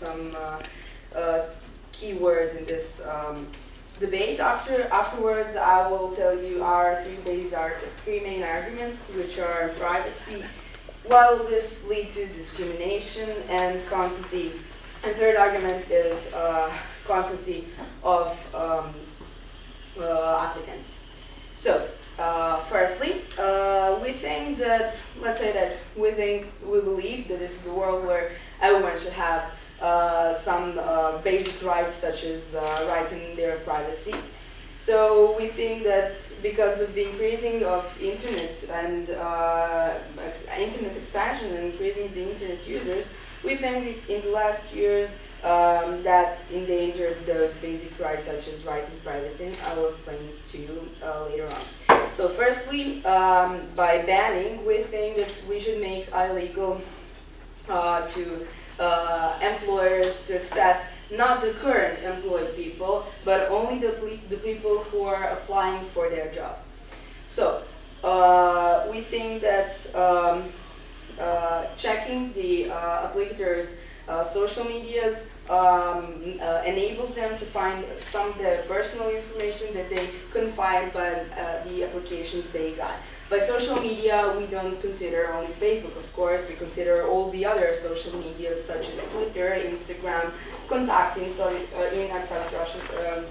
some, uh, uh, keywords in this um, debate. After, afterwards, I will tell you our three, base, our three main arguments, which are privacy, why will this lead to discrimination and constancy. And third argument is uh, constancy of um, uh, applicants. So, uh, firstly, uh, we think that, let's say that we think, we believe that this is the world where everyone should have some uh, basic rights such as uh, right in their privacy. So we think that because of the increasing of internet and uh, internet expansion and increasing the internet users, we think in the last years um, that endangered those basic rights such as right in privacy. I will explain to you uh, later on. So firstly, um, by banning, we think that we should make illegal uh, to uh, employers to access not the current employed people, but only the, the people who are applying for their job. So, uh, we think that um, uh, checking the uh, applicators' uh, social medias um, uh, enables them to find some of their personal information that they couldn't find by the applications they got. By social media, we don't consider only Facebook, of course. We consider all the other social medias such as Twitter, Instagram, contacting so, uh, in um,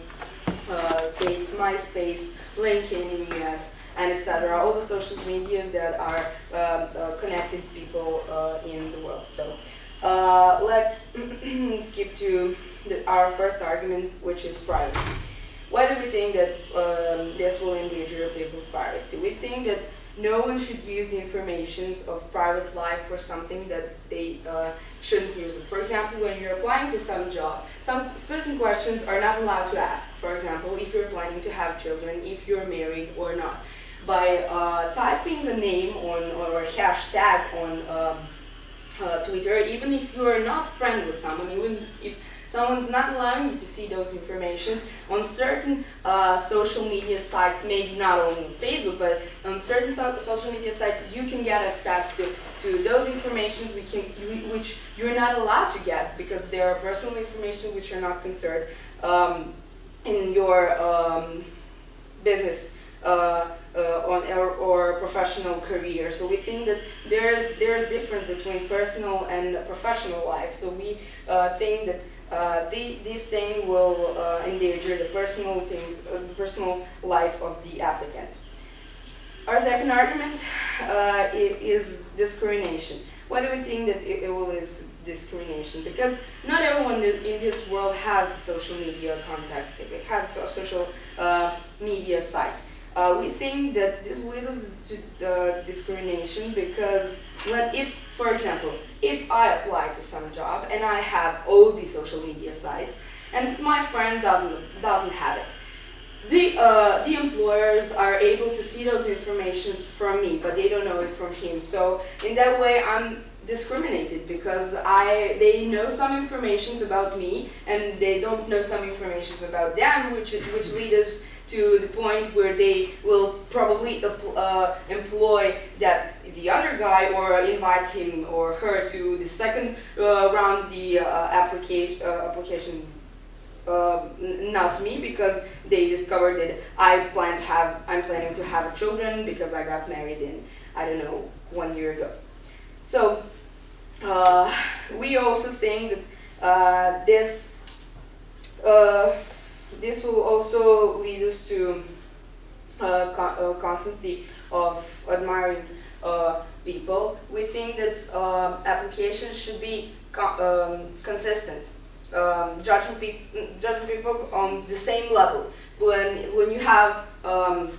uh, states, MySpace, LinkedIn in the US, and etc. All the social medias that are uh, uh connected people uh, in the world. So uh, let's skip to the, our first argument, which is privacy. Why do we think that um, this will endanger people's privacy? We think that no one should use the information of private life for something that they uh, shouldn't use it. For example, when you're applying to some job, some certain questions are not allowed to ask. For example, if you're planning to have children, if you're married or not. By uh, typing a name on or hashtag on um, uh, Twitter, even if you're not friend with someone, even if Someone's not allowing you to see those informations on certain uh, social media sites, maybe not only on Facebook, but on certain so social media sites, you can get access to, to those information we can, which you're not allowed to get because there are personal information which are not concerned um, in your um, business uh, uh, on or, or, professional career. So we think that there's there's difference between personal and professional life. So we uh, think that uh, the, this thing will uh, endanger the personal things, uh, the personal life of the applicant. Our second argument uh, is discrimination. Why do we think that it, it will is discrimination? Because not everyone in this world has social media contact, it has a social uh, media site. Uh, we think that this will lead to discrimination because when if, for example, if I apply to some job and I have all these social media sites and my friend doesn't doesn't have it, the uh, the employers are able to see those informations from me, but they don't know it from him. So in that way, I'm discriminated because I they know some informations about me and they don't know some informations about them, which which leads us to the point where they will probably uh, employ that the other guy or invite him or her to the second uh, round the uh, application uh, application uh, not me because they discovered that I plan to have I'm planning to have children because I got married in I don't know one year ago. So uh, we also think that this this will also lead us to uh, con constancy of admiring uh, people. We think that uh, applications should be co um, consistent, um, judging, pe judging people on the same level. When, when you have, um,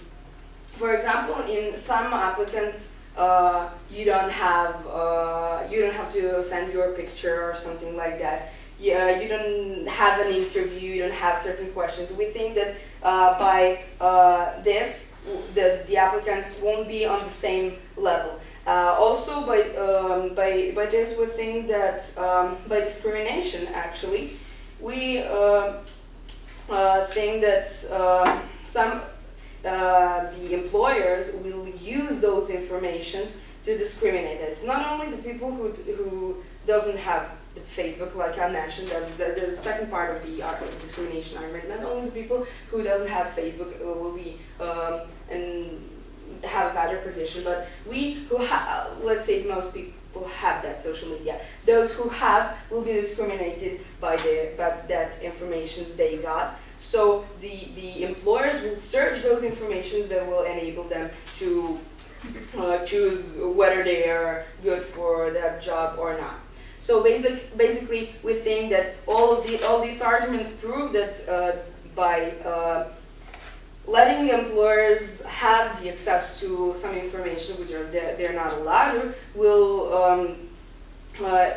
for example, in some applicants, uh, you don't have uh, you don't have to send your picture or something like that yeah, you don't have an interview, you don't have certain questions. We think that uh, by uh, this, the, the applicants won't be on the same level. Uh, also, by, um, by, by this, we think that um, by discrimination, actually, we uh, uh, think that um, some uh, the employers will use those informations to discriminate. us. not only the people who who doesn't have Facebook, like I mentioned, that's the, the second part of the discrimination argument. Not only the people who doesn't have Facebook uh, will be um, and have a better position, but we who let's say most people have that social media. Those who have will be discriminated by the by that informations they got. So the the employers will search those informations that will enable them to uh, choose whether they are good for that job or not. So basic, basically, we think that all of the all these arguments prove that uh, by uh, letting employers have the access to some information which are they're, they're not allowed will um, uh,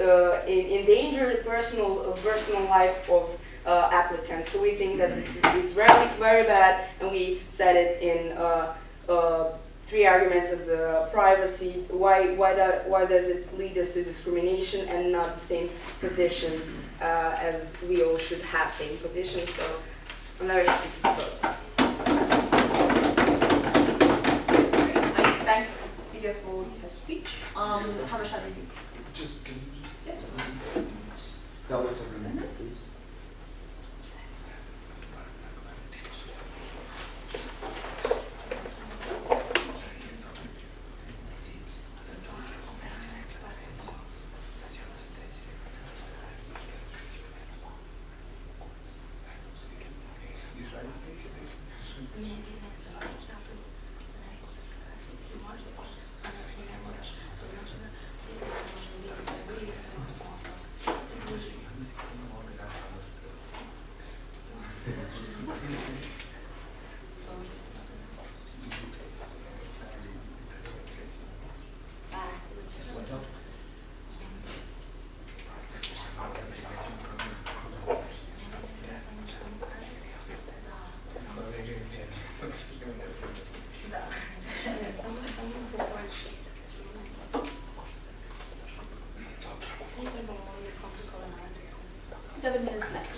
uh, endanger the personal uh, personal life of uh, applicants. So we think that it is very very bad, and we said it in. Three arguments as uh, privacy. Why why that why does it lead us to discrimination and not the same positions uh, as we all should have same positions? So I'm very happy to propose. I thank Cecilia for her speech. Um, how much have you? Just, can you Yes. just tell us your name, please? Seven minutes left.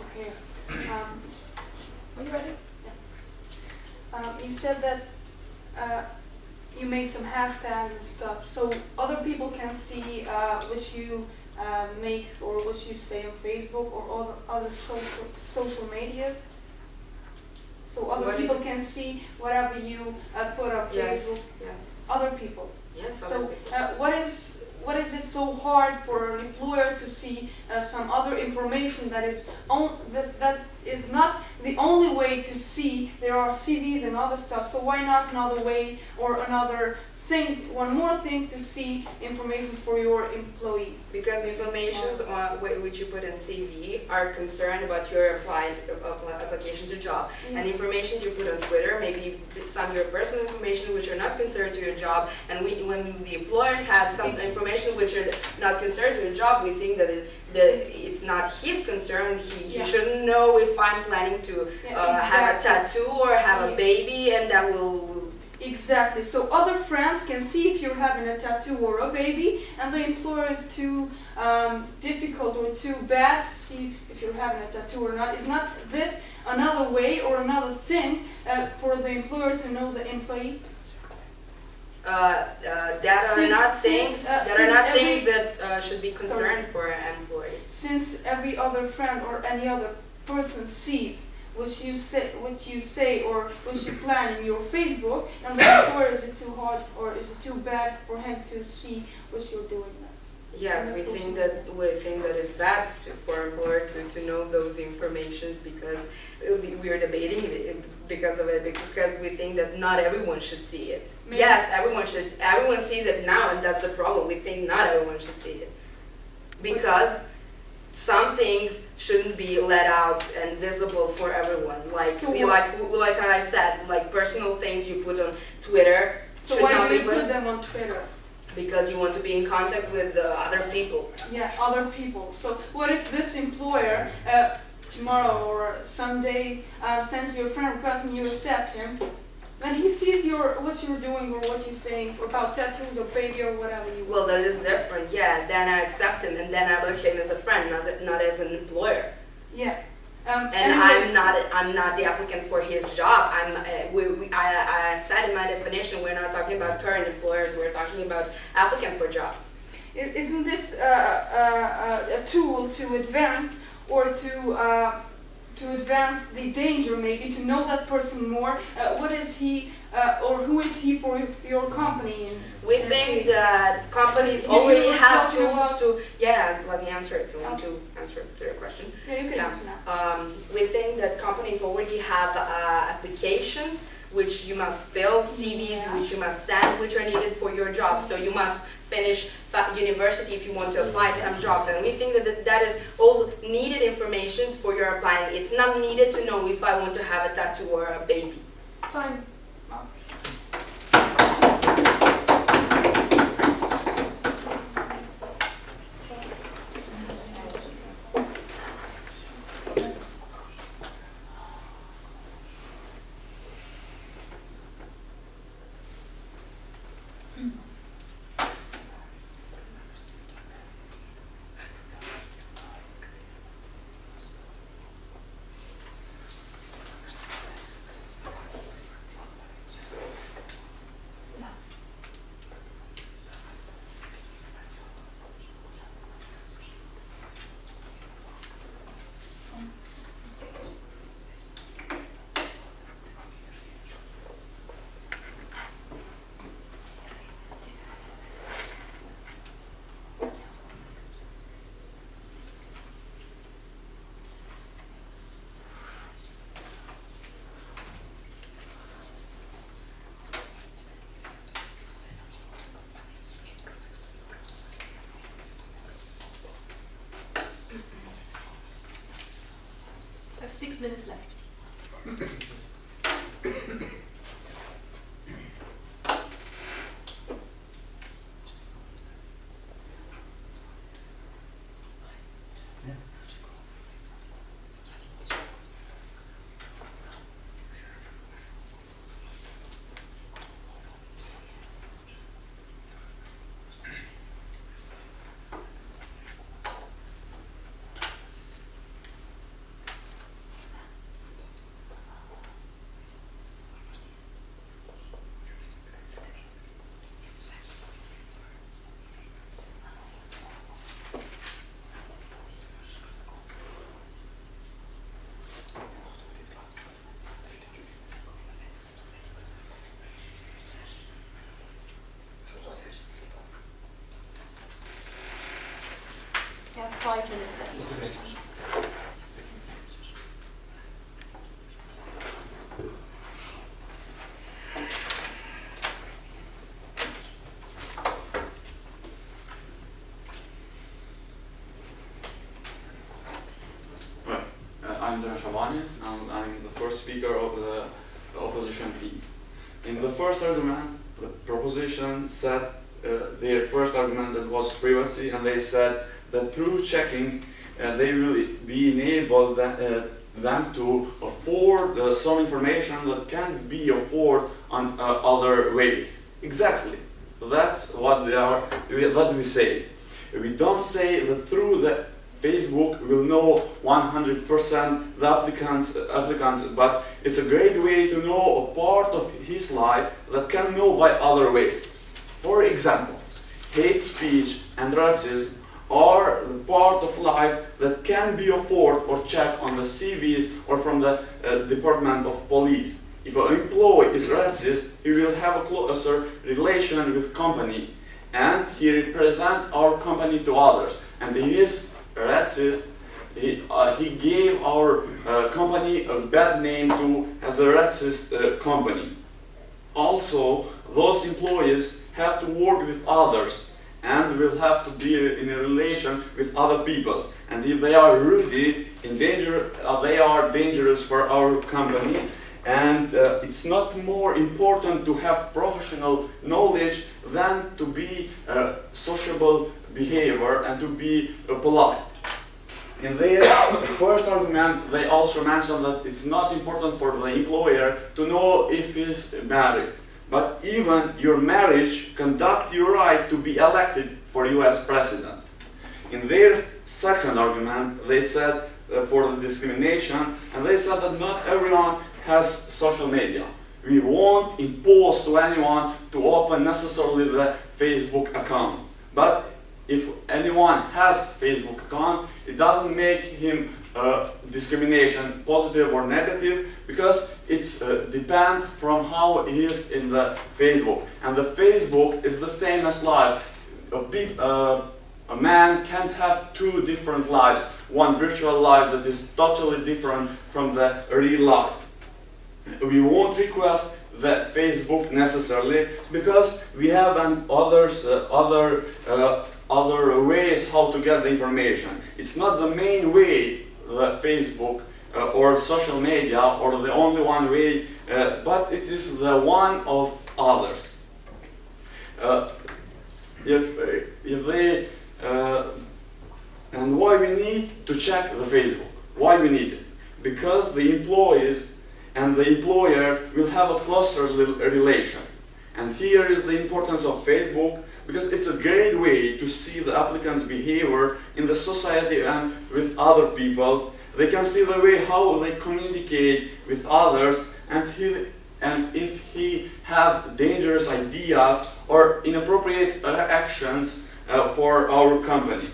Okay. Um, Are you ready? um, you said that uh, you make some hashtags and stuff, so other people can see uh, what you uh, make or what you say on Facebook or other other social social medias. So other What people can see whatever you uh, put up Yes. Facebook. Yes. Other people. Yes. other So people. uh, what is what is it so hard for an employer to see uh, some other information that is on, that that is not the only way to see there are CVs and other stuff. So why not another way or another thing, one more thing to see information for your employee? Because informations on which you put in CV are concerned about your apply- application to job, and information you put on Twitter, maybe some your personal information which are not concerned to your job. And we, when the employer has some information which are not concerned to your job, we think that it, that it's not his concern. He, he Yeah. shouldn't know if I'm planning to Yeah, uh, have a tattoo or have a baby, and that will. Exactly. So other friends can see if you're having a tattoo or a baby, and the employer is too um, difficult or too bad to see if you're having a tattoo or not. Is not this another way or another thing uh, for the employer to know the employee? Uh, uh, that are Since- not since, things uh, that are not things that uh, should be concerned for an employee. Since every other friend or any other person sees what you say, what you say or what you plan in your Facebook, and the employer is it too hard or is it too bad for him to see what you're doing? Yes, we think that we think that it's bad to, for employer to, to know those informations because we we are debating because of it because we think that not everyone should see it. Maybe- Yes, everyone should. Everyone sees it now, and that's the problem. We think not everyone should see it because some things shouldn't be let out and visible for everyone. Like So like like I said, like personal things you put on Twitter So why do you put put them on Twitter? because you want to be in contact with the other people. Yeah, other people. So what if this employer uh, tomorrow or someday uh, sends you a friend request and you accept him, then he sees your what you're doing or what you're saying about tattooing your baby or whatever you. Well, that is different, yeah. Then I accept him, and then I look at him as a friend, not as, not as an employer. Yeah. Um, And anyway, I'm not, I'm not the applicant for his job. I'm, uh, we, we, I, I said in my definition, we're not talking about current employers, we're talking about applicant for jobs. isn't this uh, uh, a tool to advance or to uh, to advance the danger maybe to know that person more? Uh, what is he uh, or who is he for your company? We think that companies already have tools to, yeah, let me answer if you want to answer to your question. Yeah, you can Yeah. answer now. Um, we think that companies already have uh, applications which you must fill, CVs Yeah. which you must send, which are needed for your job. So you must finish university if you want to mm-hmm. apply some jobs. And we think that that- that is all needed information for your applying. It's not needed to know if I want to have a tattoo or a baby. Time. I have six minutes left. Five minutes left. Right. Uh, I'm Dan Shavani. and I'm the first speaker of the, the opposition team. In the first argument, the proposition said uh, their first argument that was privacy, and they said that through checking, uh, they will be enabled them, uh, them to afford uh, some information that can't be afforded on uh, other ways. Exactly. That's what they are. What we say. We don't say that through the Facebook will know 100% the applicants, applicants, but it's a great way to know a part of his life that can know by other ways. For examples, hate speech and racism are part of life that can be afforded or checked on the CVs or from the uh, Department of Police. If an employee is racist, he will have a closer relation with company and he represent our company to others. And he is racist. He, uh, he gave our uh, company a bad name to as a racist uh, company. Also, those employees have to work with others and will have to be in a relation with other people. And if they are rude, in danger, uh, they are dangerous for our company. And uh, it's not more important to have professional knowledge than to be uh, sociable behavior and to be uh, polite. In their first argument, they also mentioned that it's not important for the employer to know if he's married. But even your marriage conduct your right to be elected for US president. In their second argument, they said uh, for the discrimination, and they said that not everyone has social media. We won't impose to anyone to open necessarily the Facebook account. But if anyone has Facebook account, it doesn't make him uh, discrimination positive or negative because it's uh, depend from how it is in the Facebook. And the Facebook is the same as life. A, pe- uh, a man can't have two different lives. One virtual life that is totally different from the real life. We won't request the Facebook necessarily because we have an others, uh, other, uh, other ways how to get the information. It's not the main way, Facebook uh, or social media or the only one way, uh, but it is the one of others. Uh, if, uh, if they, uh, and why we need to check the Facebook? Why we need it? Because the employees and the employer will have a closer relation. And here is the importance of Facebook because it's a great way to see the applicant's behavior in the society and with other people. They can see the way how they communicate with others and he, and if he have dangerous ideas or inappropriate actions uh, for our company.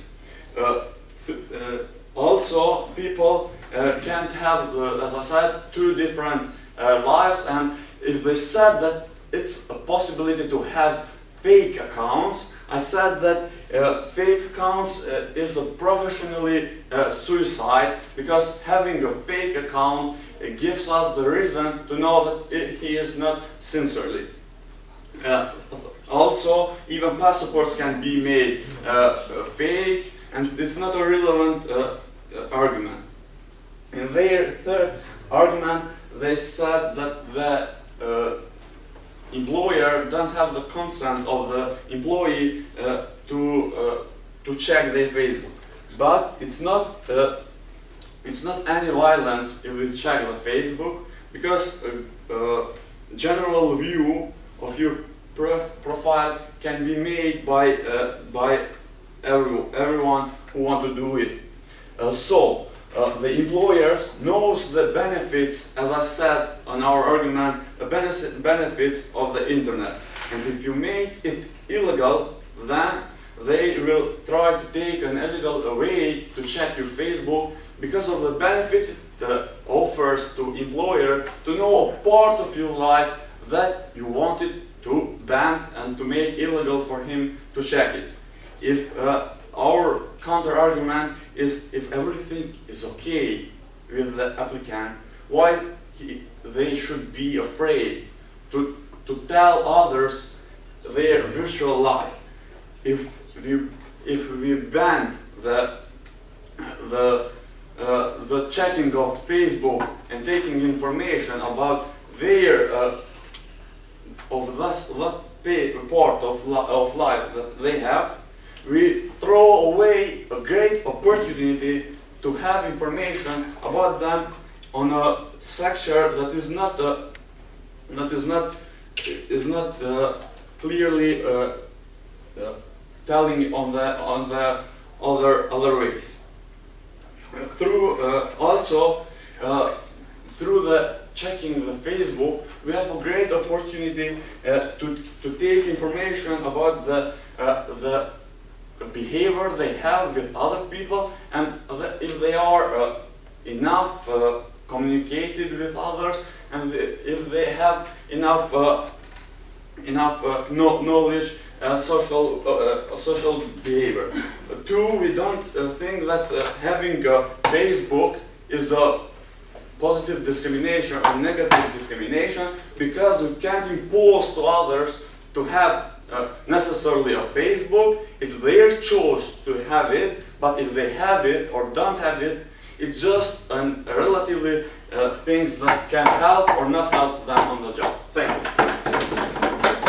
Uh, uh, also, people uh, can't have, as I said, two different uh, lives, and if they said that it's a possibility to have fake accounts, I said that uh, fake accounts uh, is a professionally uh, suicide because having a fake account uh, gives us the reason to know that i- he is not sincerely. Uh, also, even passports can be made uh, fake, and it's not a relevant argument. In their third argument, they said that the employer don't have the consent of the employee uh, to uh, to check their Facebook. But it's not uh, it's not any violence if we check the Facebook because uh, uh, general view of your prof- profile can be made by uh, by every, everyone who want to do it. So uh, the employers knows the benefits, as I said on our arguments, the benefit, benefits of the internet. And if you make it illegal, then they will try to take an illegal way to check your Facebook because of the benefits it offers to employer to know a part of your life that you wanted to ban and to make illegal for him to check it. If uh, our counter argument is if everything is okay with the applicant, why he, they should be afraid to, to tell others their virtual life. If we, if we ban the, the, uh, the checking of Facebook and taking information about their uh, of that, that part of, li- of life that they have, we throw away a great opportunity to have information about them on a sector that is not uh, that is not is not uh, clearly uh, uh, telling on the on the other other ways. Through uh, also through the checking the Facebook, we have a great opportunity to, to take information about the, the behavior they have with other people and if they are uh, enough uh, communicated with others and if they have enough uh, enough uh, no, knowledge uh, social uh, social behavior. Two, we don't think that having Facebook is a positive discrimination or negative discrimination because we can't impose to others to have necessarily a Facebook. It's their choice to have it, but if they have it or don't have it, it's just an, relatively uh, things that can help or not help them on the job. Thank you.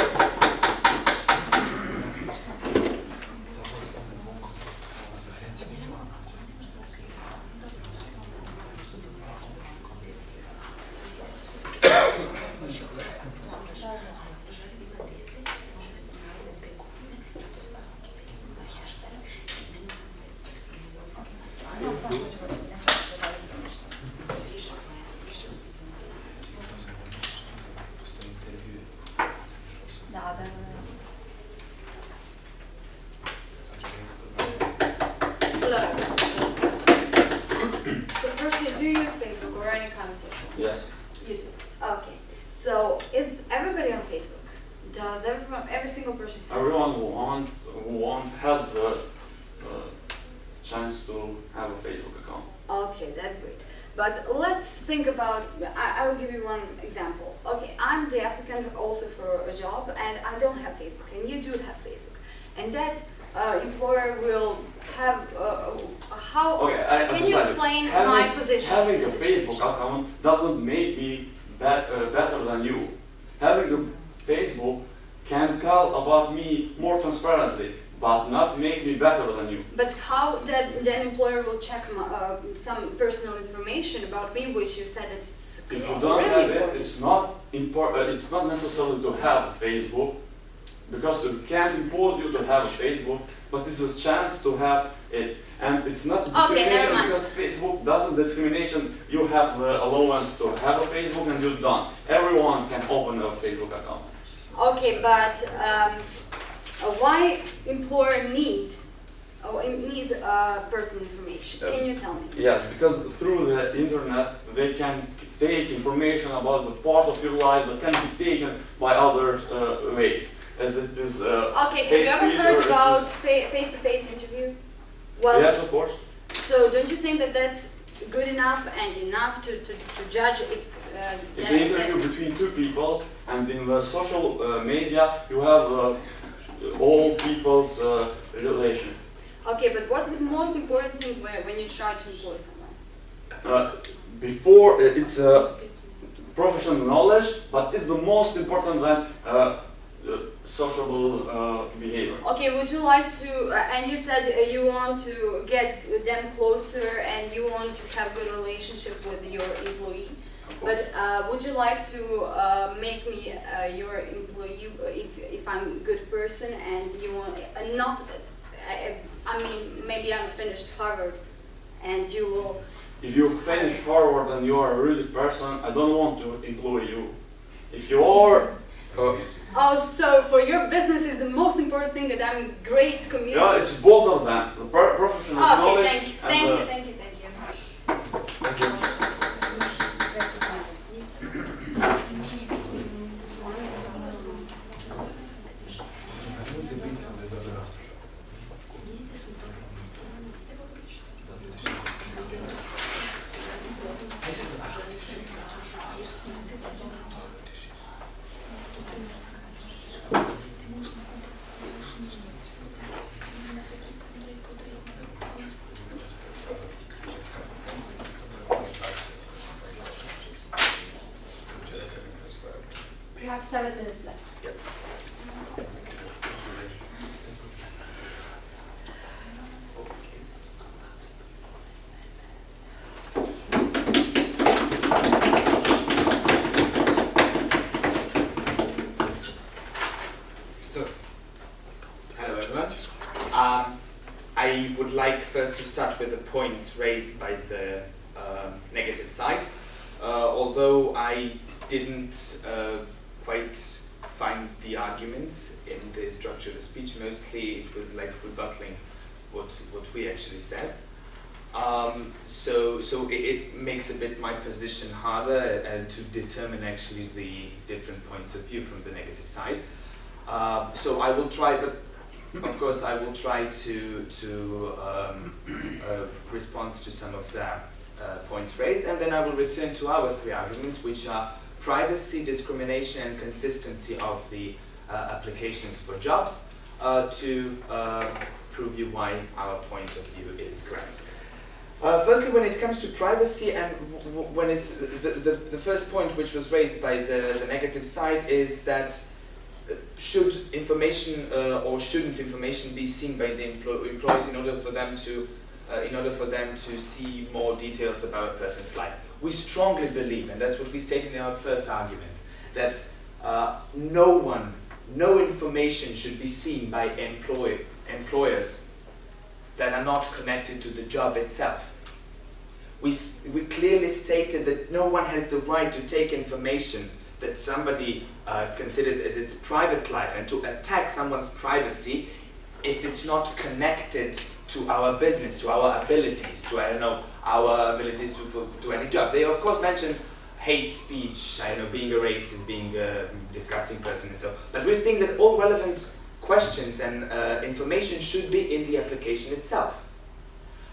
Hello. So firstly, do you use Facebook or any kind of social? Yes. You do. Okay. So is everybody on Facebook? Does everyone, every single person? has Everyone Facebook? who want, who want has the uh, chance to have a Facebook account. Okay, that's great. But let's think about, I, I will give you one example. Okay, I'm the applicant also for a job and I don't have Facebook and you do have Facebook. And that uh, employer will have, uh, how, Okay, I can you decided. explain having, my position in Having a this Facebook situation? account doesn't make me bet, uh, better than you. Having a Facebook can tell about me more transparently, but not make me better than you. But how that then employer will check my, uh, some personal information about me, which you said that it's If you don't have it, it's not important. It's not necessary to have Facebook because we can't impose you to have Facebook, but it's a chance to have it. And it's not discrimination mind. because Facebook doesn't discrimination. You have the allowance to have a Facebook and you don't. Everyone can open a Facebook account. Okay, but um, uh, why employer need oh, it needs uh, personal information? Can you tell me? Yes, because through the internet they can take information about the part of your life that can be taken by other uh, ways. As it is uh, Okay, have you ever heard about face-to-face interview? Well, yes, of course. so don't you think that that's good enough and enough to, to, to judge if uh, It's an interview between two people, and in the social uh, media you have uh, all people's uh, relation. Okay, but what's the most important thing when, when you try to employ someone? Uh, before uh, it's uh, professional knowledge, but it's the most important than sociable uh, behavior. Okay, would you like to, uh, and you said uh, you want to get them closer and you want to have good relationship with your employee. But uh, would you like to uh, make me uh, your employee if, if I'm a good person and you want, uh, not, uh, I, I mean, maybe I'm finished Harvard and you will, If you finish Harvard and you are a really person, I don't want to employ you. If you are, uh, oh, so for your business is the most important thing that I'm great community. yeah, it's both of them. The pro- professional Okay, knowledge thank you, and thank you, thank you, thank you. Thank you. We have seven minutes left. So, hello everyone. Um, I would like first to start with the points raised by the um negative side. Uh, although I didn't uh, quite find the arguments in the structure of the speech, mostly it was like rebutting what, what we actually said. Um, so so it, it makes a bit my position harder uh, to determine actually the different points of view from the negative side. Uh, so I will try, but of course I will try to to um, uh, respond to some of the uh, points raised, and then I will return to our three arguments, which are privacy, discrimination, and consistency of the uh, applications for jobs, uh, to uh, prove you why our point of view is correct. Uh, firstly, when it comes to privacy, and when it's the, the, the first point which was raised by the, the negative side is that should information uh, or shouldn't information be seen by the emplo- employees in order for them to uh, in order for them to see more details about a person's life. We strongly believe, and that's what we stated in our first argument, that uh, no one, no information should be seen by employ- employers that are not connected to the job itself. We, we clearly stated that no one has the right to take information that somebody uh, considers as its private life and to attack someone's privacy if it's not connected to our business, to our abilities, to, I don't know, our abilities to do any job. They, of course, mention hate speech, I don't know, being a racist, being a disgusting person and so But we think that all relevant questions and uh, information should be in the application itself.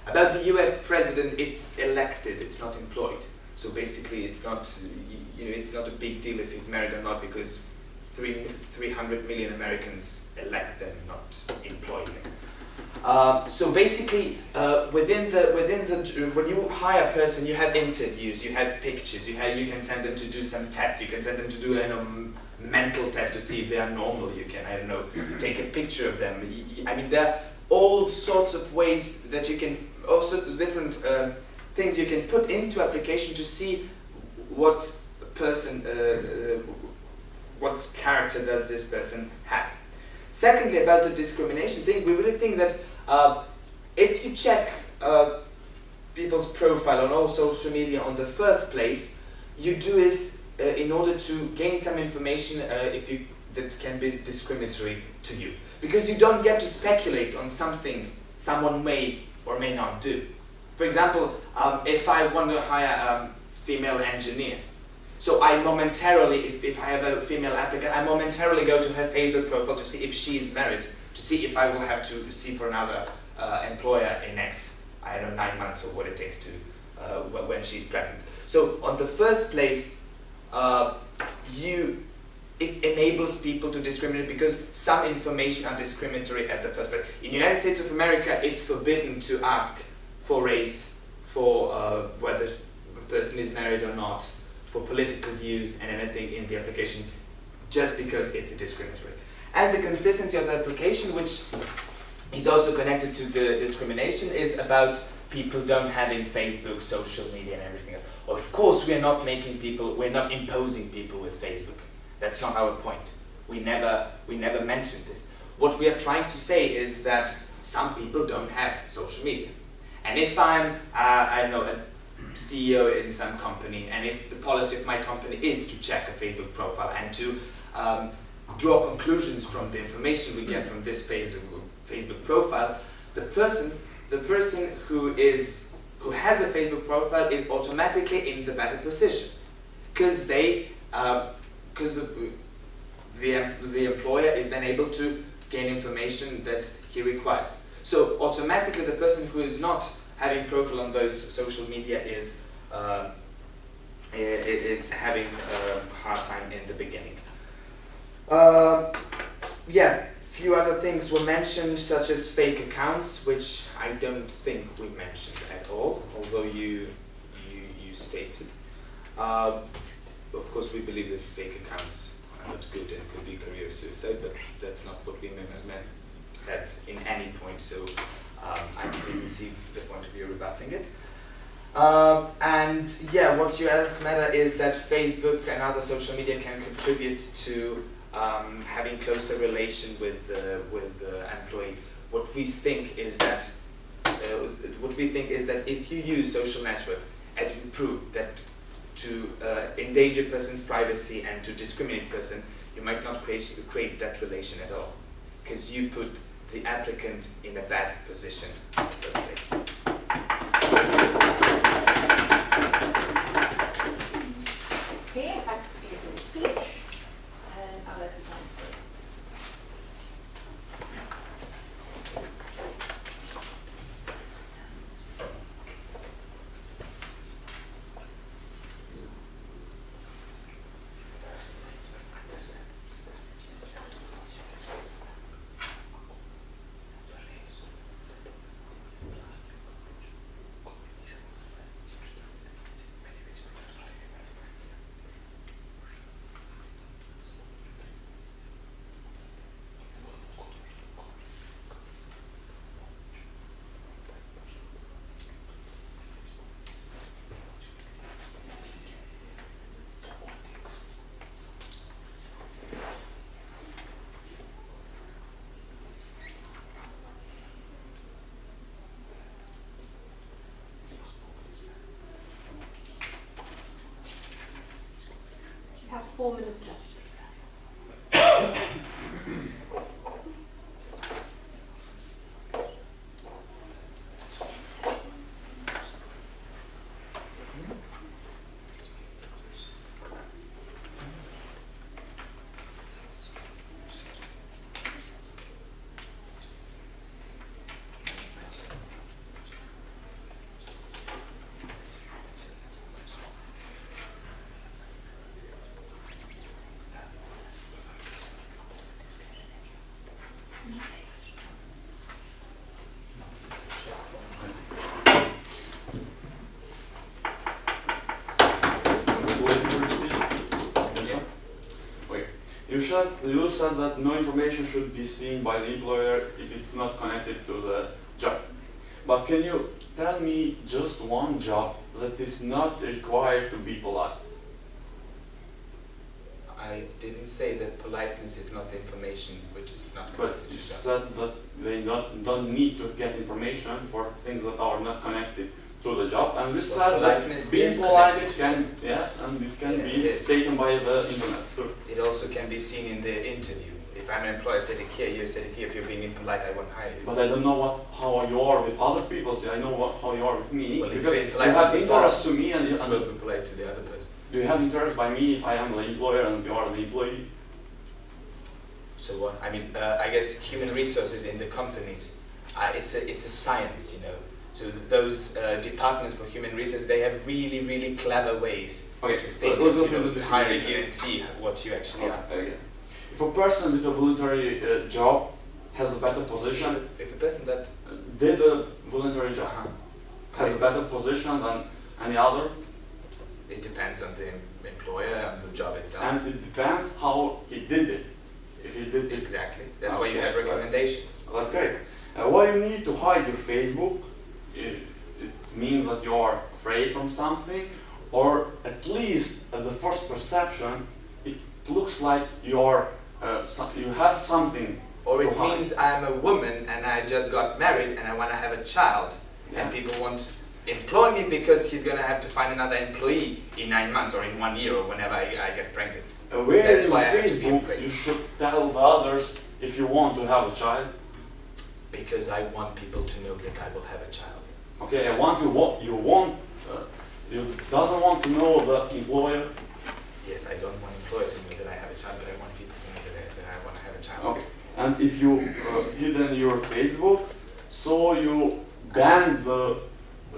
About the US president, it's elected, it's not employed. So basically, it's not, you know, it's not a big deal if he's married or not because three, 300 million Americans elect them, not employ them. Uh, so basically, uh, within the within the when you hire a person, you have interviews, you have pictures, you have you can send them to do some tests, you can send them to do a um, mental test to see if they are normal. You can I don't know take a picture of them. I mean there are all sorts of ways that you can also different uh, things you can put into application to see what person uh, uh, what character does this person have. Secondly, about the discrimination thing, we really think that uh, if you check uh, people's profile on all social media on the first place, you do this uh, in order to gain some information uh, if you that can be discriminatory to you, because you don't get to speculate on something someone may or may not do. For example, um, if I want to hire a female engineer, so I momentarily, if, if I have a female applicant, I momentarily go to her Facebook profile to see if she is married, to see if I will have to see for another uh, employer in next, I don't know, nine months or what it takes to, uh, when she's pregnant. So on the first place, uh, you, it enables people to discriminate because some information are discriminatory at the first place. In the United States of America, it's forbidden to ask for race, for uh, whether a person is married or not, for political views and anything in the application just because it's discriminatory. And the consistency of the application, which is also connected to the discrimination, is about people don't having Facebook, social media, and everything else. Of course, we are not making people, we're not imposing people with Facebook. That's not our point. We never, we never mentioned this. What we are trying to say is that some people don't have social media. And if I'm, uh, I know, a CEO in some company, and if the policy of my company is to check a Facebook profile and to um, draw conclusions from the information we get from this Facebook Facebook profile, the person, the person who is who has a Facebook profile is automatically in the better position, because they, because the the the employer is then able to gain information that he requires. So automatically, the person who is not having profile on those social media is uh, is having a hard time in the beginning. Um yeah, few other things were mentioned, such as fake accounts, which I don't think we mentioned at all, although you you, you stated. Uh, of course, we believe that fake accounts are not good and could be career suicide, but that's not what we meant said in any point. So um, I didn't see the point of view rebuffing it. Um, and yeah, what you else matter is that Facebook and other social media can contribute to um, having closer relation with uh, with the employee. What we think is that uh, what we think is that if you use social network, as we proved that to uh, endanger person's privacy and to discriminate person, you might not create create that relation at all, because you put the applicant in a bad position in. Four minutes left. You said, you said that no information should be seen by the employer if it's not connected to the job. But can you tell me just one job that is not required to be polite? I didn't say that politeness is not information which is not But connected you to job. said that they not, don't need to get information for things that are not connected to the job. And we said that being polite can, yes, and it can Yeah, be is. taken by the internet too. It also can be seen in the interview. If I'm an employer sitting here, you're sitting here, if you're being impolite, I won't hire you. But I don't know what, how you are with other people, so I know what, how you are with me. Well, because you're you have interest to me and, you, will be polite to the other person. do you have interest by me if I am the employer and you are the employee? So what? I mean, uh, I guess human resources in the companies, uh, it's a it's a science, you know. So those uh, departments for human resources, they have really really clever ways Okay, to think let's of you know, hiring you and see what you actually are. Okay. If a person with a voluntary uh, job has a better position, If a person that uh, did a voluntary job, uh has a better position than any other, it depends on the employer and the job itself. and it depends how he did it. If he did exactly. That's why you Okay, have recommendations. that's great. Uh, why you need to hide your Facebook? It, it means that you are afraid from something, or at least at the first perception, it looks like you are uh, you have something. Or it means I'm a woman and I just got married and I want to have a child. Yeah. And people won't employ me because he's going to have to find another employee in nine months or in one year or whenever I, I get pregnant. Where That's in why I to Facebook you should tell the others if you want to have a child. Because I want people to know that I will have a child. Okay, I want you what you want uh, you doesn't want to know the employer. Yes, I don't want employers to know that I have a child, but I want people to know that I, that I want to have a child. Okay, and if you uh, hidden your Facebook, so you ban the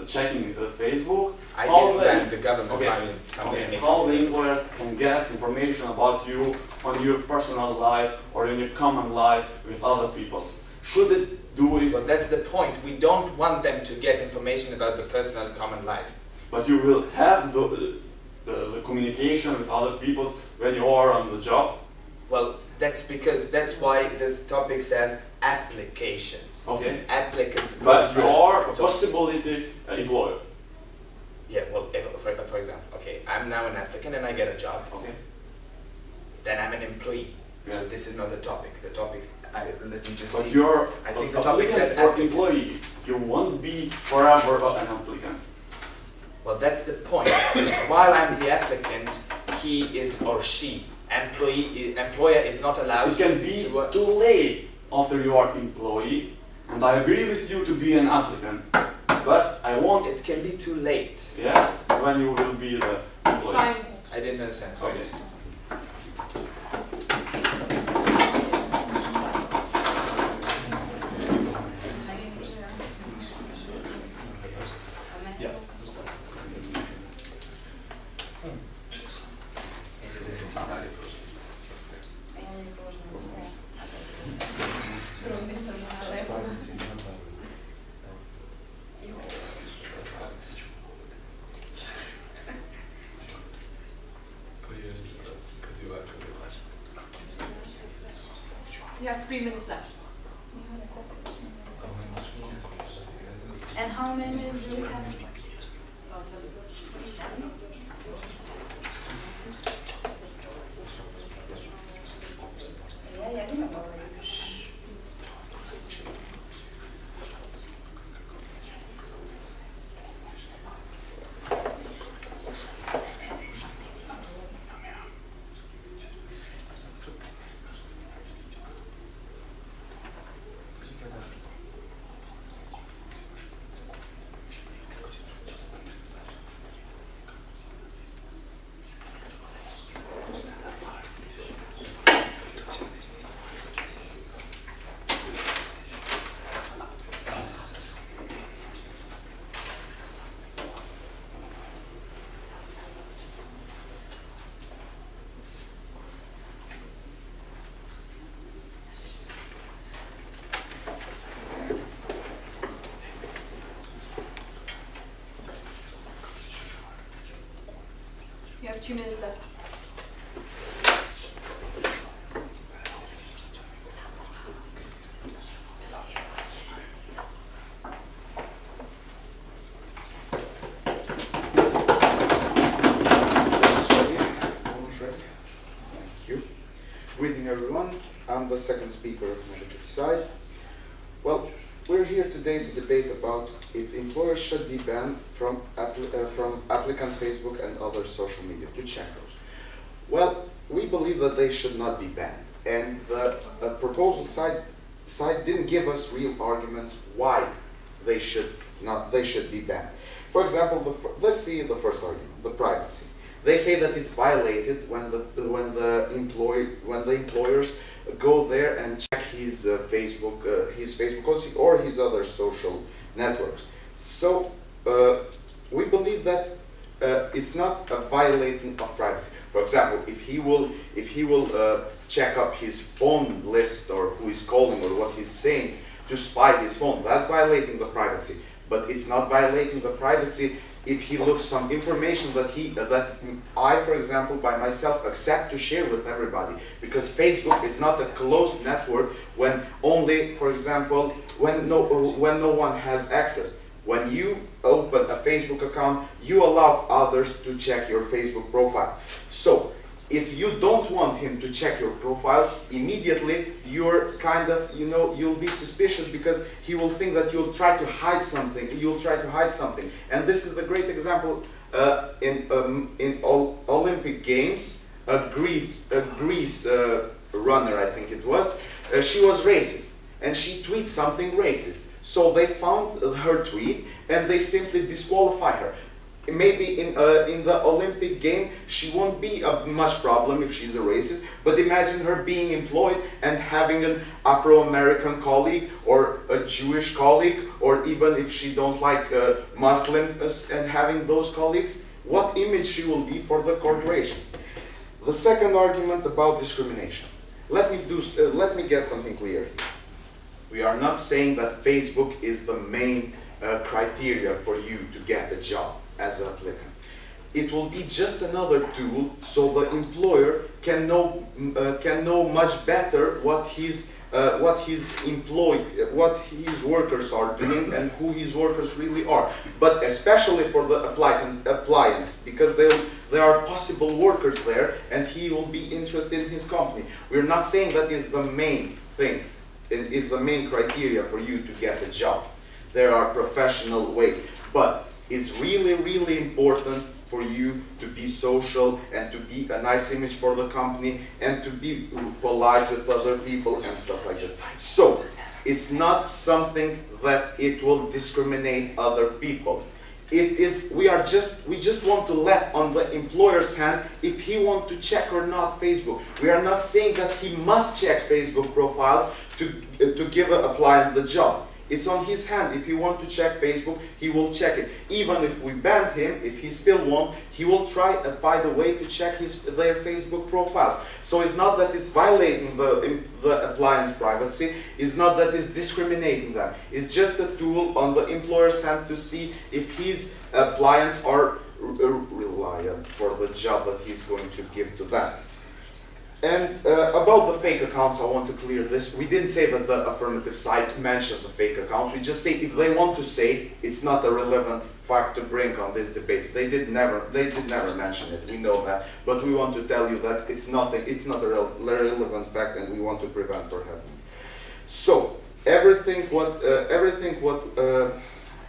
checking the Facebook. I How didn't the- the government, Okay. I mean, Okay, how the employer can get information about you on your personal life or in your common life with other people? Should it do it? But that's the point. We don't want them to get information about the personal common life. But you will have the, the, the communication with other people when you are on the job. Well, that's because that's why this topic says applications. Okay. Applicants. But you are a So- possibility employer. Yeah, well, if, for, for example, okay, I'm now an applicant and I get a job, Okay. then I'm an employee. Yeah. So this is not the topic. The topic, I, let me just But see. you're I think the topic says for employee. You won't be forever an applicant. Well, that's the point. While I'm the applicant, he is or she, employee, employer is not allowed It can be to too late after you are employee, and I agree with you to be an applicant. But I want It can be too late. yes when you will be the employee. Time. I didn't understand. Sorry. Okay. This is a necessary project. You have three minutes left. And how many minutes do we have? Ja, ja nie ma few minutes left. Greeting everyone. I'm the second speaker of Negative Side. Well, we're here today to debate about if employers should be banned from, from applicants' Facebook and other social media, to check those. Well, we believe that they should not be banned. And the proposal side, side didn't give us real arguments why they should not, they should be banned. For example, let's see the first argument, the privacy. They say that it's violated when the, when the employee, when the employers go there and check his uh, Facebook, uh, his Facebook or his other social networks. So, uh, we believe that uh, it's not a violating of privacy. For example, if he will, if he will uh, check up his phone list or who is calling or what he's saying to spy his phone, that's violating the privacy. But it's not violating the privacy if he looks some information that he that I, for example, by myself accept to share with everybody because Facebook is not a closed network when only, for example, when no when no one has access. When you open a Facebook account, you allow others to check your Facebook profile. So, if you don't want him to check your profile, immediately you're kind of, you know, you'll be suspicious because he will think that you'll try to hide something. You'll try to hide something. And this is the great example uh, in um, in all Olympic Games. A Greece, a Greece uh, runner, I think it was. Uh, she was racist, and she tweeted something racist. So they found her tweet, and they simply disqualify her maybe in uh, in the Olympic game she won't be a much problem if she's a racist. But imagine her being employed and having an Afro-American colleague or a Jewish colleague, or even if she don't like uh, Muslims and having those colleagues, what image she will be for the corporation. The second argument about discrimination. Let me do. Uh, let me get something clear. We are not saying that Facebook is the main uh, criteria for you to get a job as an applicant. It will be just another tool so the employer can know uh, can know much better what his uh, what his employee, what his workers are doing and who his workers really are. But especially for the applicants, appliance, because there there are possible workers there, and he will be interested in his company. We're not saying that is the main thing, is the main criteria for you to get a job. There are professional ways, but it's really, really important for you to be social and to be a nice image for the company and to be polite with other people and stuff like this. So, it's not something that it will discriminate other people. It is, we are just, we just want to let on the employer's hand if he want to check or not Facebook. We are not saying that he must check Facebook profiles to, uh, to give a client the job. It's on his hand. If he want to check Facebook, he will check it. Even if we ban him, if he still won't, he will try and find a way to check his their Facebook profiles. So it's not that it's violating the the appliance privacy. It's not that it's discriminating them. It's just a tool on the employer's hand to see if his appliance are reliant for the job that he's going to give to them. And uh, about the fake accounts, I want to clear this. We didn't say that the affirmative side mentioned the fake accounts. We just say if they want to say it's not a relevant fact to bring on this debate. They did never, they did never mention it. We know that, but we want to tell you that it's nothing. It's not a rel- relevant fact, and we want to prevent for happening. So everything what uh, everything what uh,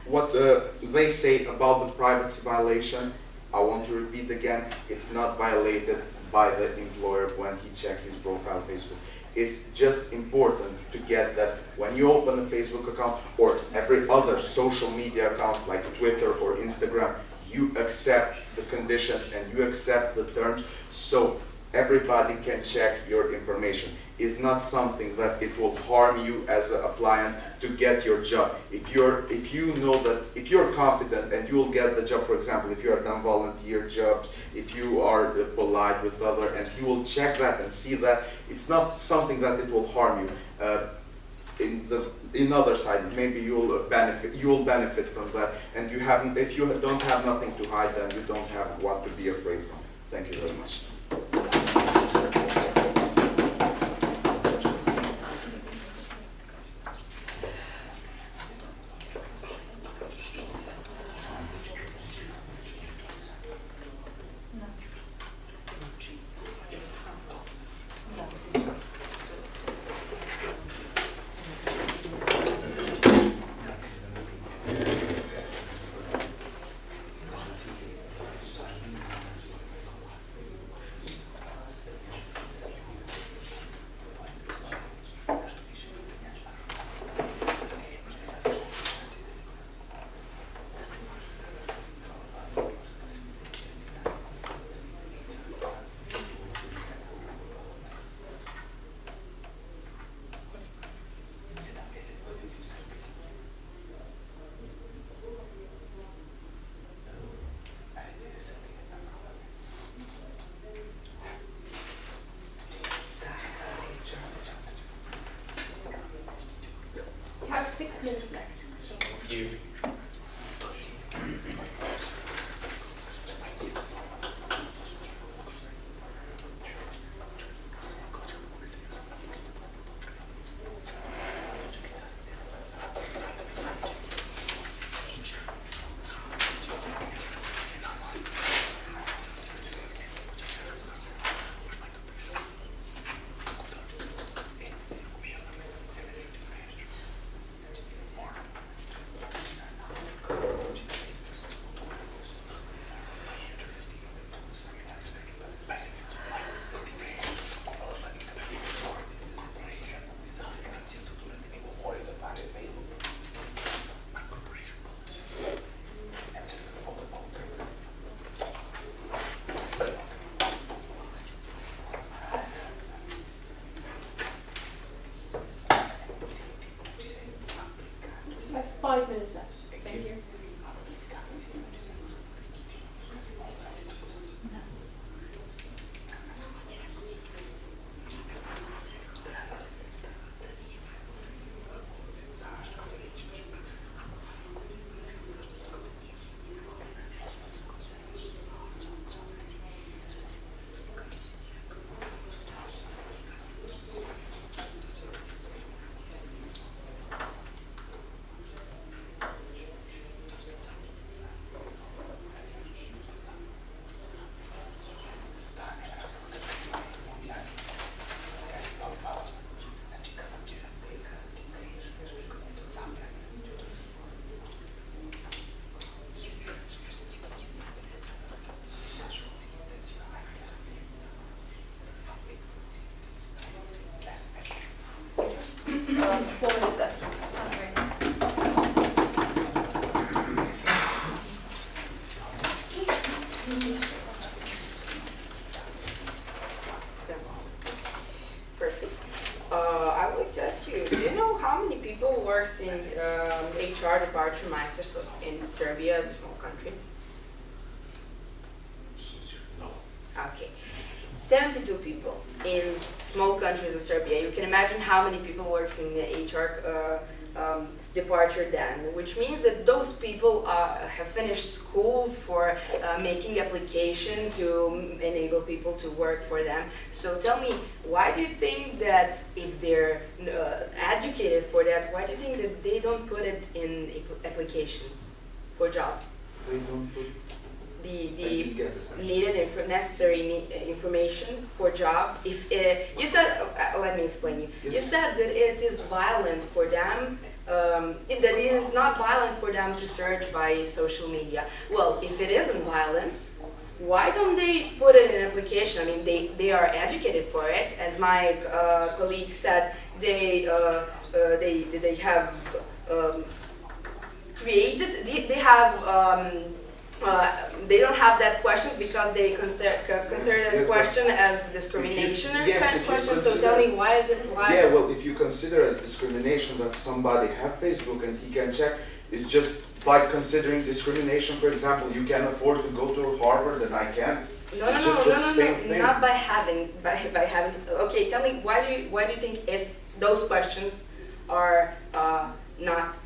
what uh, they say about the privacy violation, I want to repeat again. It's not violated by the employer when he check his profile Facebook. It's just important to get that when you open a Facebook account or every other social media account like Twitter or Instagram, you accept the conditions and you accept the terms so everybody can check your information. It's not something that it will harm you as an appliant to get your job. If you're if you know that if you're confident and you will get the job, for example, if you are done volunteer jobs, if you are polite with other, and he will check that and see that it's not something that it will harm you. Uh, in the in other side, maybe you will benefit you will benefit from that, and you haven't if you don't have nothing to hide, then you don't have what to be afraid from. Thank you very much. You countries of Serbia. You can imagine how many people works in the HR uh, um, departure then, which means that those people uh, have finished schools for uh, making application to enable people to work for them. So tell me, why do you think that if they're uh, educated for that, why do you think that they don't put it in applications for job? They don't put The, the needed inf- necessary ne- uh, information for job. If uh, you said, uh, let me explain you. You said that it is violent for them. Um, it- that it is not violent for them to search by social media. Well, if it isn't violent, why don't they put it in an application? I mean, they, they are educated for it. As my uh, colleague said, they uh, uh, they they have um, created. They, they have. Um, uh, they don't have that question because they consider consider this question as discrimination yes, kind of you question. So tell me why is it why? Yeah, well, if you consider as discrimination that somebody have Facebook and he can check, it's just like considering discrimination. For example, you can afford to go to Harvard and I can't. No, no, no, no, no, no, not by having, by, by having. Okay, tell me why do you why do you think if those questions are uh, not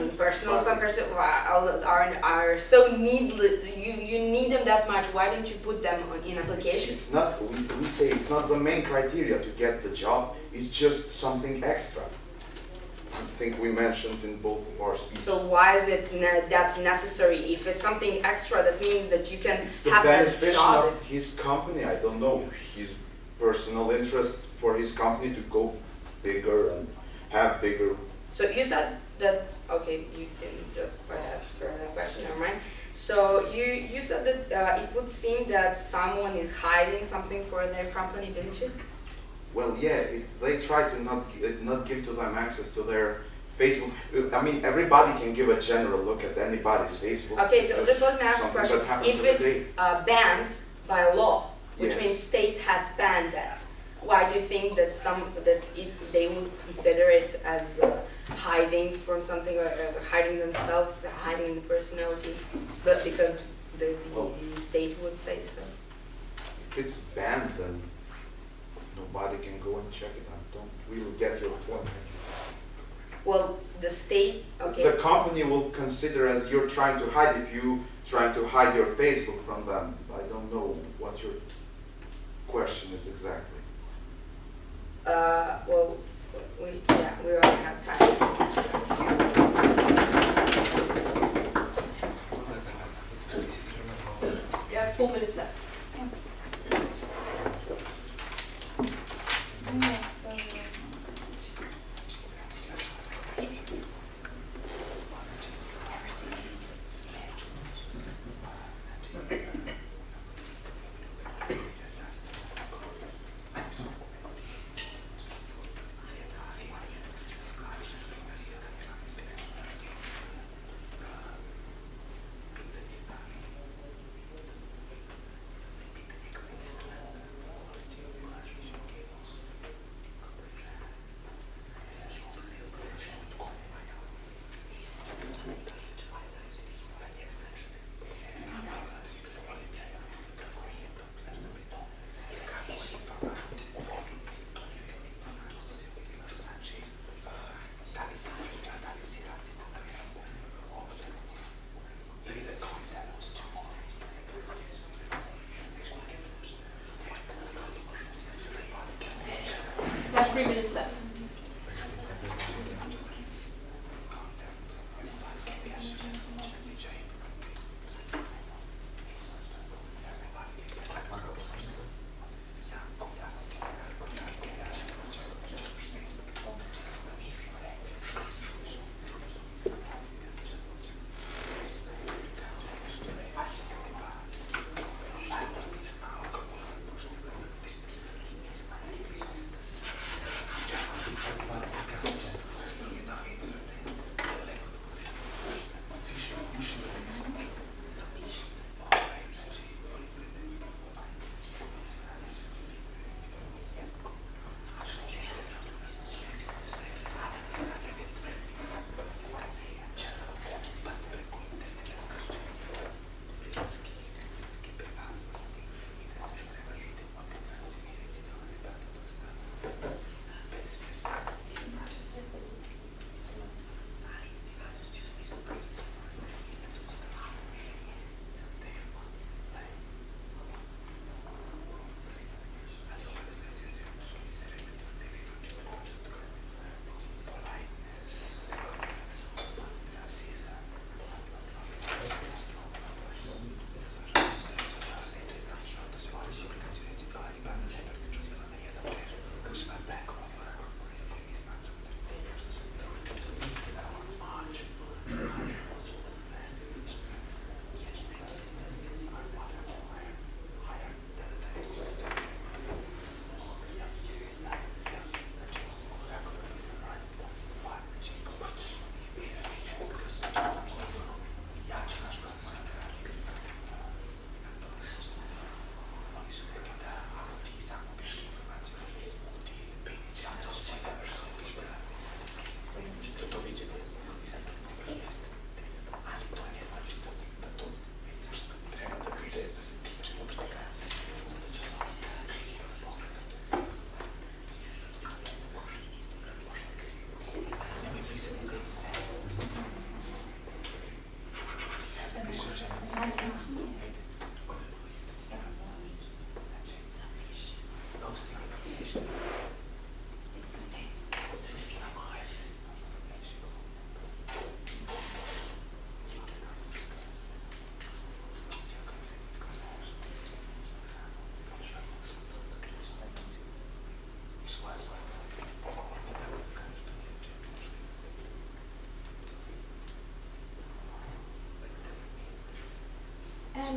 mean, personal. Some person are are are so needless. You you need them that much. Why don't you put them on, in applications? It's not, we, we say it's not the main criteria to get the job, it's just something extra. I think we mentioned in both of our speeches. So why is it ne- that necessary? If it's something extra, that means that you can It's the have that job. of his company, I don't know, his personal interest for his company to go bigger and have bigger. So you said that okay, you didn't just answer that question. Never mind. So you you said that uh, it would seem that someone is hiding something for their company, didn't you? Well, yeah, they try to not, not give to them access to their Facebook, I mean, everybody can give a general look at anybody's Facebook. Okay, so just let me ask a question. If it's uh, banned by law, which means state has banned that, why do you think that some that it, they would consider it as uh, hiding from something or uh, hiding themselves, hiding the personality, but because the, the, the state would say so? If it's banned, then nobody can go and check it. I don't really get your point. Well, the state, okay. The company will consider as you're trying to hide, if you trying to hide your Facebook from them. I don't know what your question is exactly. Uh, well, we, yeah, we already have time. You have four minutes left. three minutes left.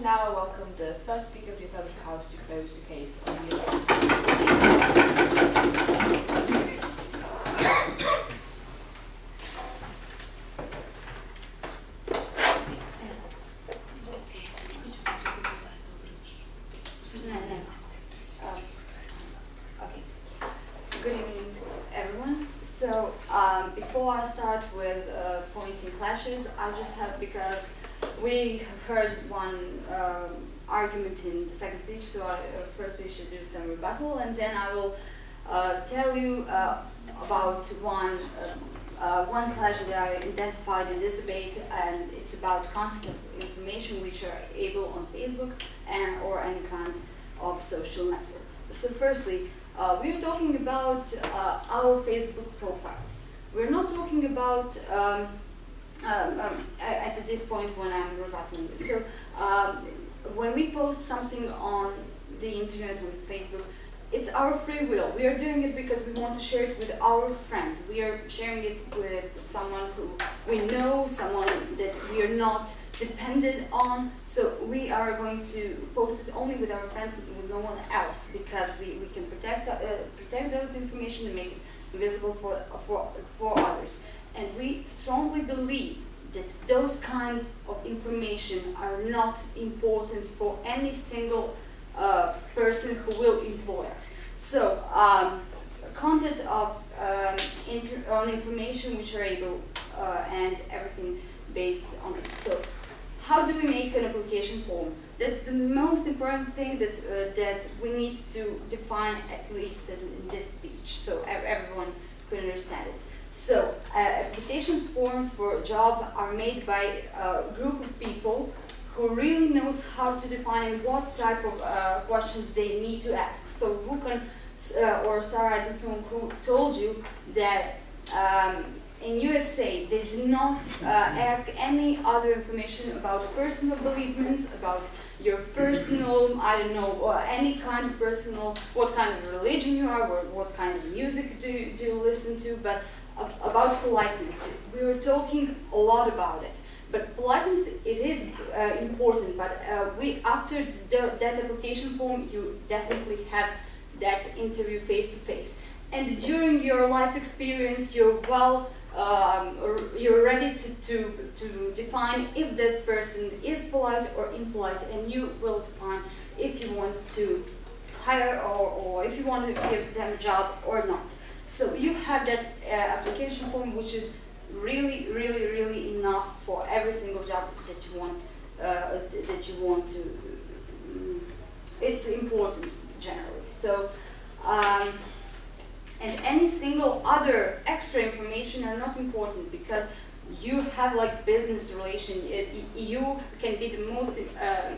Now I welcome the first speaker of the Public House to close the case on the. Um. Good evening, everyone. So, um, before I start with uh, pointing clashes, I just have, because we heard one um, argument in the second speech, so I, uh, first we should do some rebuttal, and then I will uh, tell you uh, about one, uh, uh, one clash that I identified in this debate, and it's about content of information which are able on Facebook and or any kind of social network. So firstly, uh, we're talking about uh, our Facebook profiles. We're not talking about um, um, um, at this point when I'm rebutting this. So um, when we post something on the internet on Facebook, it's our free will. We are doing it because we want to share it with our friends. We are sharing it with someone who we know, someone that we are not dependent on. So we are going to post it only with our friends and with no one else because we, we can protect uh, protect those information and make it visible for, for, for others. And we strongly believe that those kind of information are not important for any single uh, person who will employ us. So, um, content of um, on information which are able uh, and everything based on it. So, how do we make an application form? That's the most important thing that uh, that we need to define at least in, in this speech, so everyone could understand it. So, uh, application forms for a job are made by a group of people who really knows how to define what type of uh, questions they need to ask. So, Vukan uh, or Sarah, I who told you that um, in USA they do not uh, ask any other information about personal beliefs, about your personal, I don't know, any kind of personal, what kind of religion you are, or what kind of music do you, do you listen to, but about politeness. We were talking a lot about it. But politeness, it is uh, important, but uh, we, after the, that application form, you definitely have that interview face to face. And during your life experience, you're well, um, you're ready to, to, to define if that person is polite or impolite, and you will define if you want to hire or, or if you want to give them a job or not. So you have that uh, application form, which is really, really, really enough for every single job that you want, uh, that you want to. mm, It's important generally. So, um, and any single other extra information are not important because you have like business relation. You can be the most uh,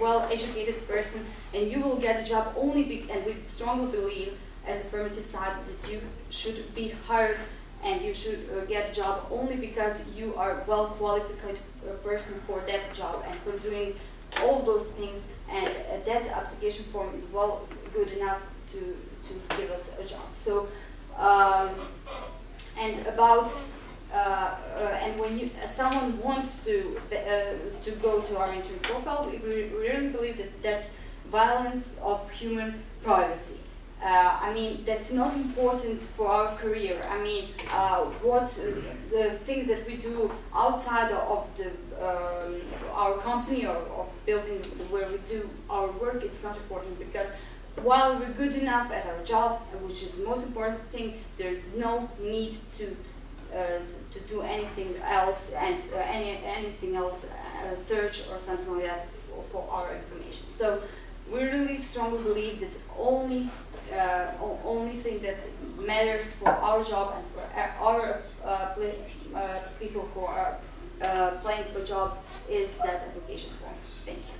well-educated person, and you will get a job only. And we strongly believe, as affirmative side, that you should be hired and you should uh, get a job only because you are well qualified uh, person for that job and for doing all those things and uh, that application form is well good enough to to give us a job so um, and about uh, uh, and when you, someone wants to uh, to go to our internet profile, we really believe that that's violence of human privacy. Uh, I mean, that's not important for our career. I mean, uh, what uh, the things that we do outside of the um, our company or of building where we do our work, it's not important because while we're good enough at our job, which is the most important thing, there's no need to uh, to do anything else and uh, any anything else, uh, search or something like that for, for our information. So we really strongly believe that only uh, only thing that matters for our job and for our uh, play, uh, people who are uh, playing for job is that application form. Thank you.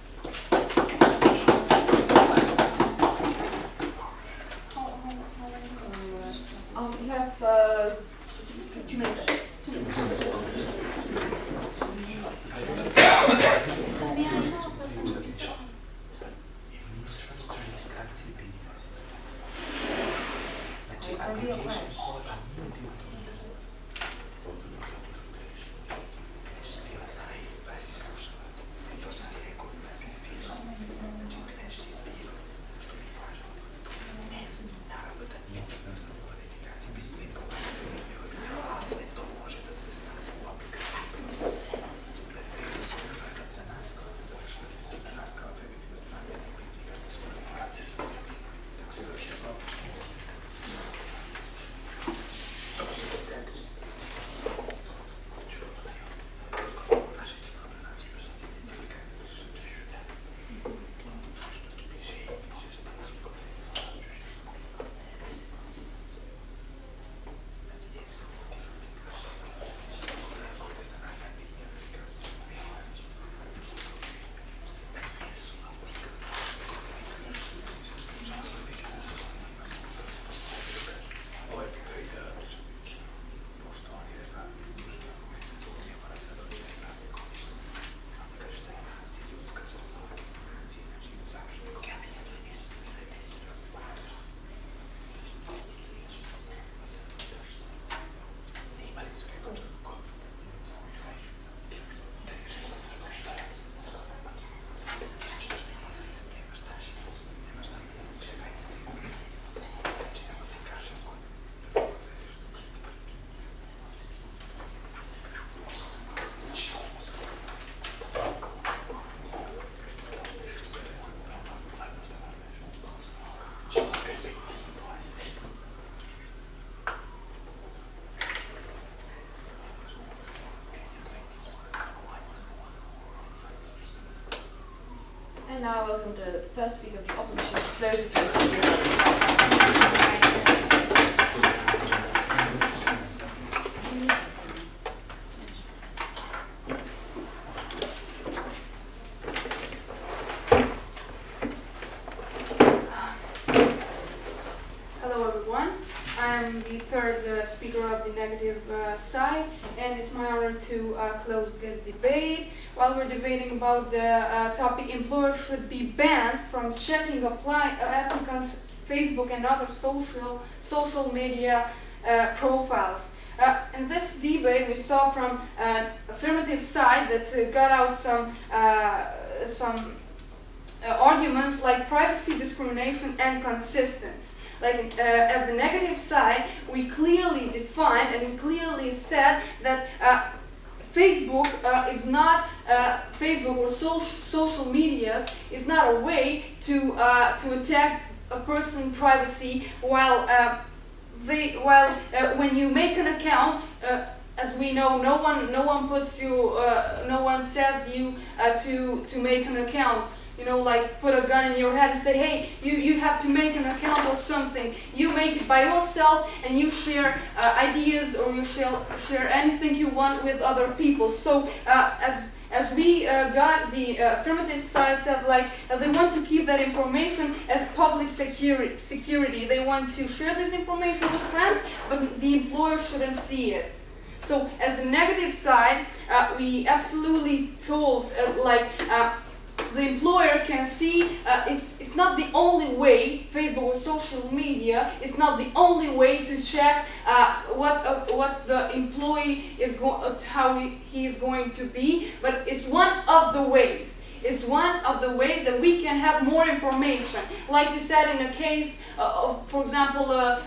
Um, you have a. now welcome the first speaker of the opposition to close the proceedings. Hello everyone. I'm the third uh, speaker of the negative uh, side, and it's my honor to uh, close this debate. While we're debating about the uh, topic, employers should be banned from checking apply, uh, applicants' Facebook and other social social media uh, profiles. Uh, in this debate, we saw from an affirmative side that uh, got out some uh, some uh, arguments like privacy, discrimination, and consistency. Like uh, as a negative side, we clearly defined and we clearly said that uh, Facebook uh, is not uh, Facebook or so- social medias is not a way to uh, to attack a person's privacy while uh, they while uh, when you make an account. Uh, as we know, no one, no one puts you, uh, no one says you uh, to to make an account you know, like put a gun in your head and say, hey, you, you have to make an account or something. You make it by yourself and you share uh, ideas or you share, share anything you want with other people. So as as we uh, got the uh, affirmative side said like uh, they want to keep that information as public security security. They want to share this information with friends but the employer shouldn't see it. So as a negative side uh, we absolutely told uh, like uh, the employer can see uh, it's, it's not the only way facebook or social media is not the only way to check uh, what uh, what the employee is going uh, how he, he is going to be but it's one of the ways. It's one of the ways that we can have more information. Like you said in a case uh, of, for example uh,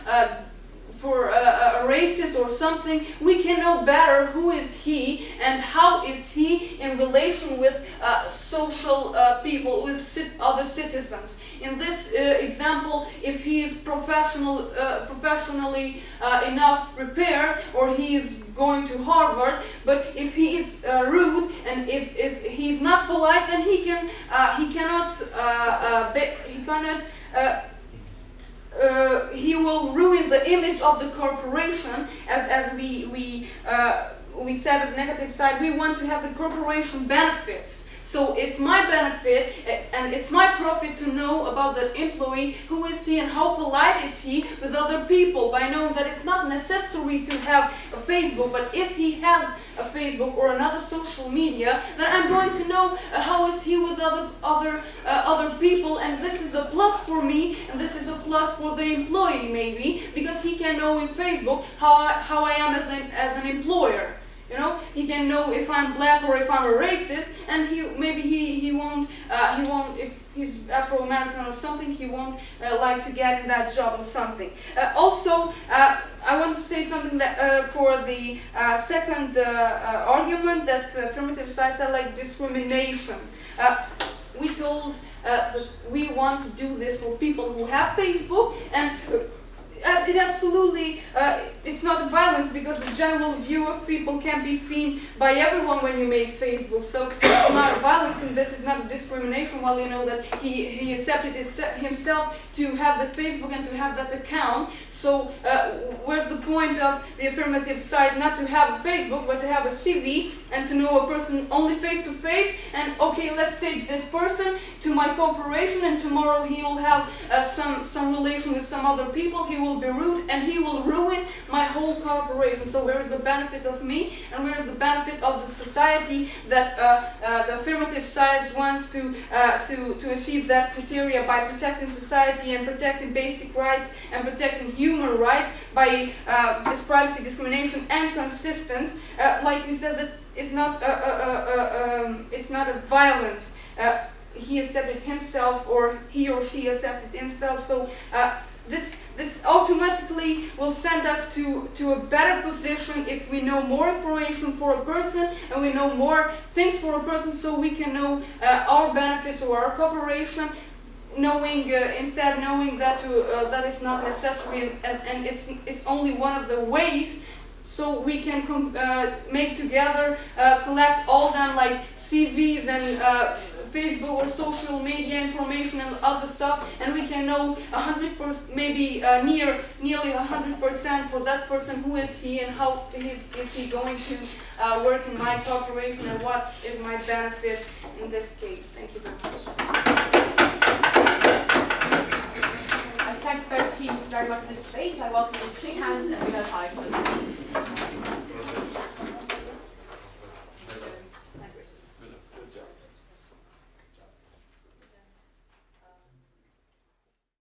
for a, a racist or something, we can know better who is he and how is he in relation with uh, social uh, people, with cit- other citizens. In this uh, example, if he is professional, uh, professionally uh, enough prepared, or he is going to Harvard, but if he is uh, rude and if, if he's not polite, then he can he cannot he cannot. Uh, he will ruin the image of the corporation as, as we, we, uh, we said as negative side. We want to have the corporation benefits so it's my benefit and it's my profit to know about the employee who is he and how polite is he with other people by knowing that it's not necessary to have a facebook but if he has a facebook or another social media then i'm going to know uh, how is he with other other uh, other people and this is a plus for me and this is a plus for the employee maybe because he can know in facebook how I, how I am as an, as an employer you know he can know if i'm black or if i'm a racist and he maybe he, he won't uh, he won't if he's afro-american or something he won't uh, like to get in that job or something. Uh, also uh, i want to say something that uh, for the uh, second uh, argument that affirmative side are like discrimination. We told that we want to do this for people who have facebook and uh, it absolutely uh, it's not violence because the general view of people can be seen by everyone when you make Facebook. So it's not violence and this is not discrimination. While you know that he he accepted his, himself to have that Facebook and to have that account. So uh, where's the point of the affirmative side not to have a Facebook but to have a CV and to know a person only face to face and okay let's take this person to my corporation and tomorrow he will have uh, some some relation with some other people. He will be rude and he will ruin my whole corporation. So where is the benefit of me and where is the benefit of the society that uh, uh, the affirmative side wants to uh, to to achieve that criteria by protecting society and protecting basic rights and protecting human rights by uh, this privacy discrimination and consistency uh, like we said that it's not a, a, a, a, um, it's not a violence. Uh, he accepted himself or he or she accepted himself. So uh, this this automatically will send us to to a better position if we know more information for a person and we know more things for a person so we can know uh, our benefits or our cooperation knowing uh, instead knowing that uh, that is not necessary and, and, it's it's only one of the ways so we can uh, make together uh, collect all them like CVs and uh, Facebook or social media information and other stuff, and we can know a hundred per, maybe uh, near nearly a hundred percent for that person who is he and how is, is he going to uh, work in my corporation and what is my benefit in this case. Thank you very much. Thank both teams very much for this debate. I welcome you to shake hands and we have five minutes.